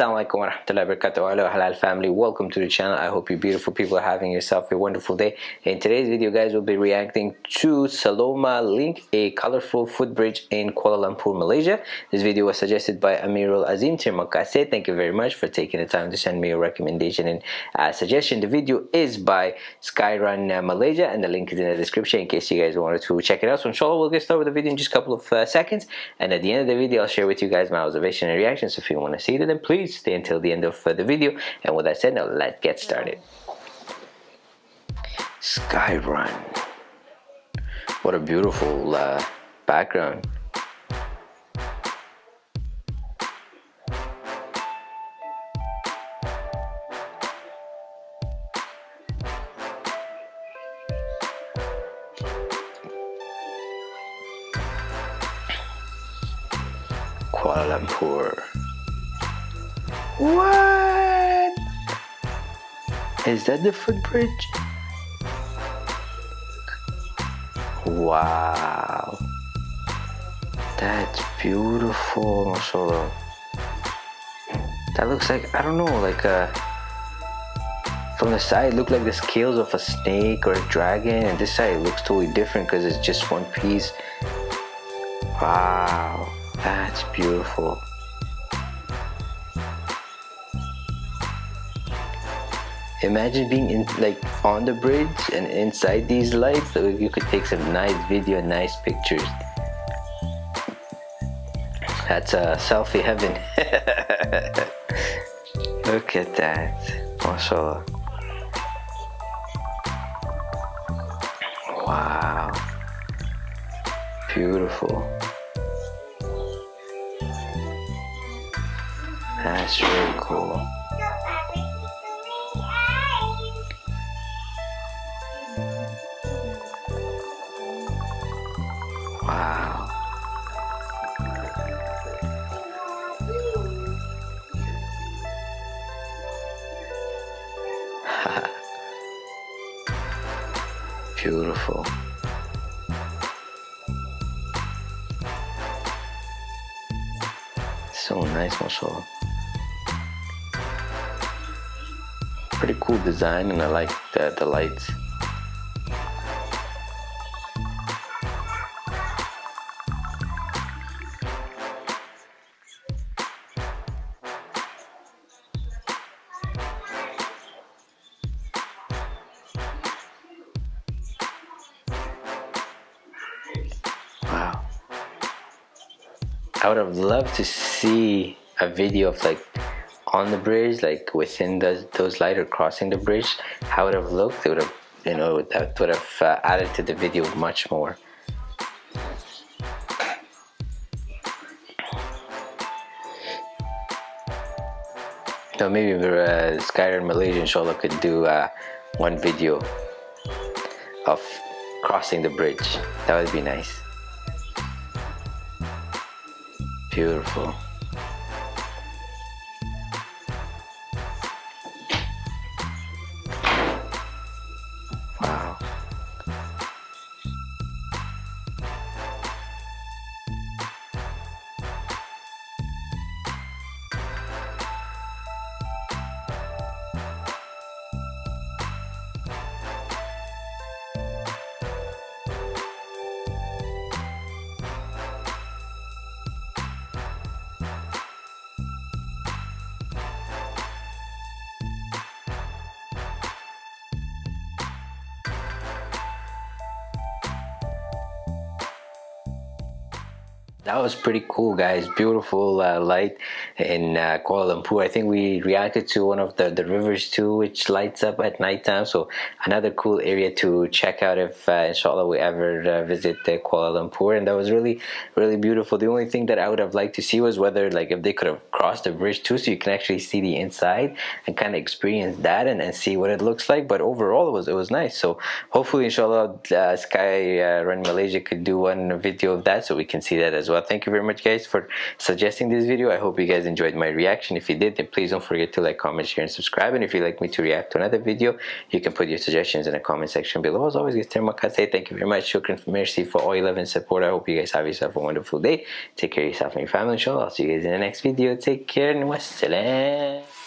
Warahmatullahi wabarakatuh. Hello halal family. Welcome to the channel. I hope you beautiful people are having yourself a wonderful day. In today's video guys we'll be reacting to Saloma Link a colorful footbridge in Kuala Lumpur Malaysia. This video was suggested by Amirul Azim Terima kasih thank you very much for taking the time to send me a recommendation and uh, suggestion. The video is by Skyrun uh, Malaysia and the link is in the description in case you guys wanted to check it out. So inshallah we'll get started with the video in just a couple of uh, seconds. And at the end of the video I'll share with you guys my observation and reactions. If you want to see it then please stay until the end of uh, the video. And with that said now let's get started. Skyrun what a beautiful uh, background. Kuala Lumpur what? Is that the footbridge? Wow. That's beautiful, mashallah. That looks like, I don't know, like a... From the side, it looked like the scales of a snake or a dragon. And this side it looks totally different because it's just one piece. Wow. That's beautiful. Imagine being in like on the bridge and inside these lights so you could take some nice video nice pictures. That's a selfie heaven. Look at that. Mashallah. Wow. Beautiful. That's really cool Beautiful. So nice, mashallah. Pretty cool design and I like the, the lights. I would have loved to see a video of like on the bridge, like within the, those light or crossing the bridge, how it would have looked. It would have, you know, that would have uh, added to the video much more. So maybe uh, Skyrun Malaysia inshallah could do uh, one video of crossing the bridge. That would be nice. Beautiful. That was pretty cool guys. Beautiful uh, light in uh, Kuala Lumpur. I think we reacted to one of the the rivers too which lights up at nighttime. So another cool area to check out if uh, inshallah we ever uh, visit Kuala Lumpur. And that was really really beautiful. The only thing that I would have liked to see was whether like if they could have crossed the bridge too so you can actually see the inside and kind of experience that and, and see what it looks like. But overall it was it was nice. So hopefully inshallah uh, Sky uh, Run Malaysia could do one video of that so we can see that as well thank you very much guys for suggesting this video. I hope you guys enjoyed my reaction. If you did then please don't forget to like comment share and subscribe. And if you'd like me to react to another video you can put your suggestions in the comment section below. As always guys say thank you very much. Shukran mercy for all your love and support. I hope you guys have yourself a wonderful day. Take care of yourself and your family inshallah. I'll see you guys in the next video. Take care and wassalam